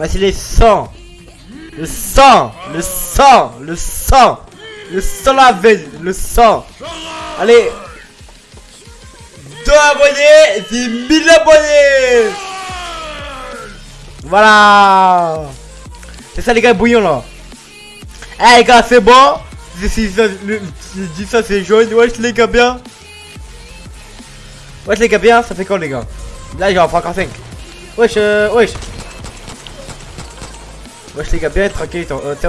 Voici les sang. Le sang, le sang, le sang, le sang la veille, le sang. Allez. Deux abonnés, c'est 1000 abonnés. Voilà. C'est ça les gars, bouillon là. Eh les gars, c'est bon. Si dis ça, c'est jaune. Wesh les gars, bien. Wesh les gars, bien. Ça fait quoi les gars? Là, j'en prends encore 5. Wesh, euh, wesh. Wesh les gars, bien tranquille. euh, ça va?